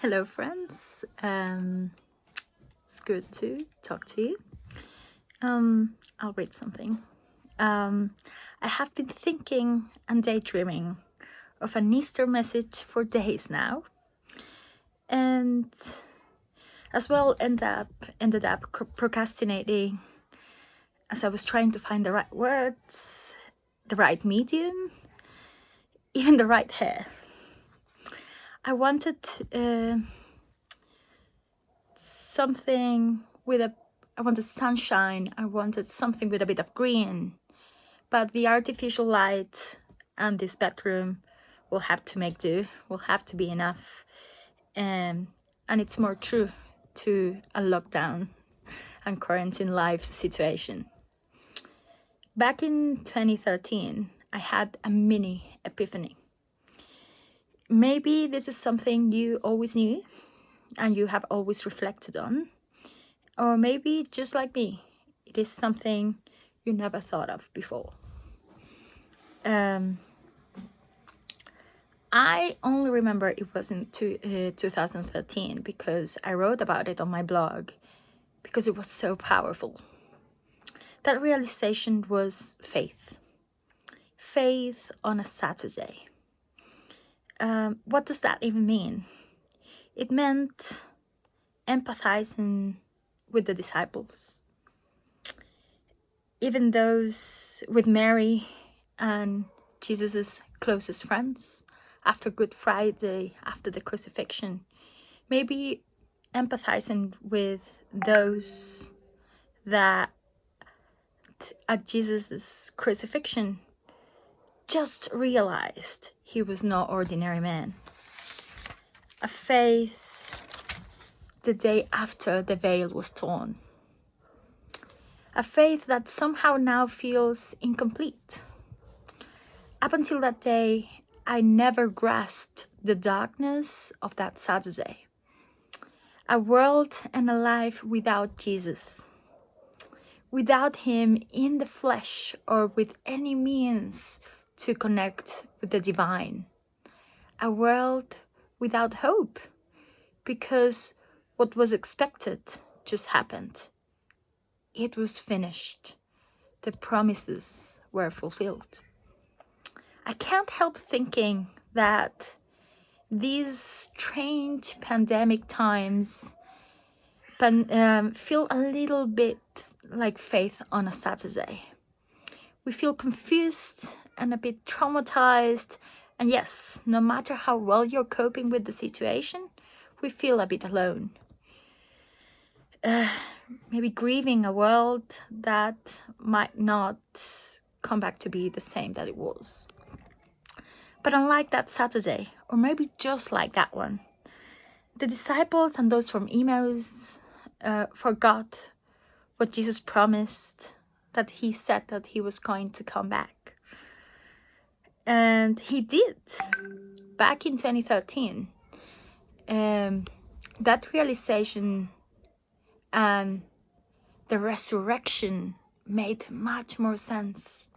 Hello friends, um, it's good to talk to you. Um, I'll read something. Um, I have been thinking and daydreaming of an Easter message for days now and as well end up, ended up procrastinating as I was trying to find the right words, the right medium, even the right hair. I wanted uh, something with a, I wanted sunshine, I wanted something with a bit of green, but the artificial light and this bedroom will have to make do, will have to be enough. Um, and it's more true to a lockdown and quarantine life situation. Back in 2013, I had a mini epiphany maybe this is something you always knew and you have always reflected on or maybe just like me it is something you never thought of before um, I only remember it was in two, uh, 2013 because I wrote about it on my blog because it was so powerful. That realization was faith. Faith on a Saturday um, what does that even mean? It meant empathizing with the disciples, even those with Mary and Jesus's closest friends after Good Friday, after the crucifixion. Maybe empathizing with those that at Jesus's crucifixion just realized he was no ordinary man. A faith the day after the veil was torn. A faith that somehow now feels incomplete. Up until that day, I never grasped the darkness of that Saturday. A world and a life without Jesus. Without him in the flesh or with any means to connect with the divine. A world without hope because what was expected just happened. It was finished. The promises were fulfilled. I can't help thinking that these strange pandemic times pan um, feel a little bit like faith on a Saturday. We feel confused and a bit traumatized. And yes, no matter how well you're coping with the situation, we feel a bit alone. Uh, maybe grieving a world that might not come back to be the same that it was. But unlike that Saturday, or maybe just like that one, the disciples and those from Emmaus uh, forgot what Jesus promised, that he said that he was going to come back. And he did back in 2013. Um, that realization and the resurrection made much more sense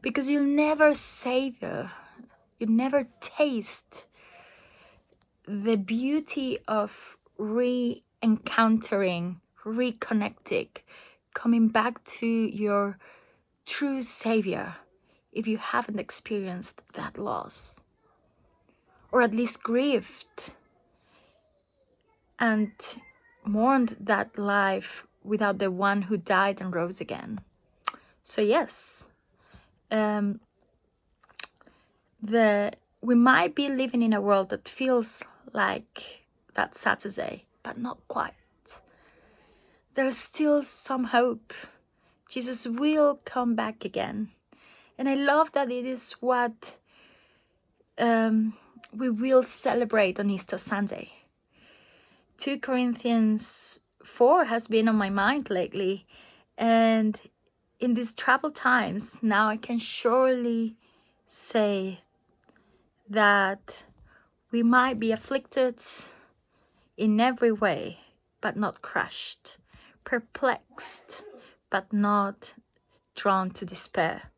because you'll never savor, you never taste the beauty of re-encountering, reconnecting, coming back to your true savior if you haven't experienced that loss or at least grieved and mourned that life without the one who died and rose again. So yes, um, the we might be living in a world that feels like that Saturday, but not quite. There's still some hope. Jesus will come back again. And I love that it is what um, we will celebrate on Easter Sunday. 2 Corinthians 4 has been on my mind lately. And in these troubled times, now I can surely say that we might be afflicted in every way, but not crushed, perplexed, but not drawn to despair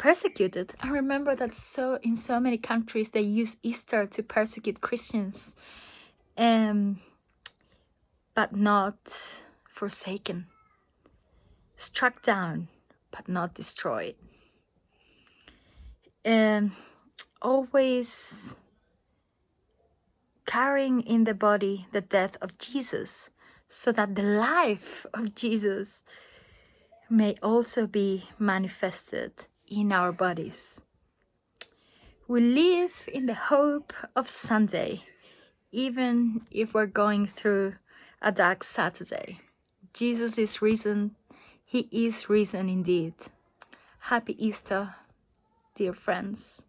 persecuted. I remember that so in so many countries they use Easter to persecute Christians, um, but not forsaken, struck down, but not destroyed. Um, always carrying in the body the death of Jesus so that the life of Jesus may also be manifested in our bodies. We live in the hope of Sunday, even if we're going through a dark Saturday. Jesus is risen. He is risen indeed. Happy Easter, dear friends.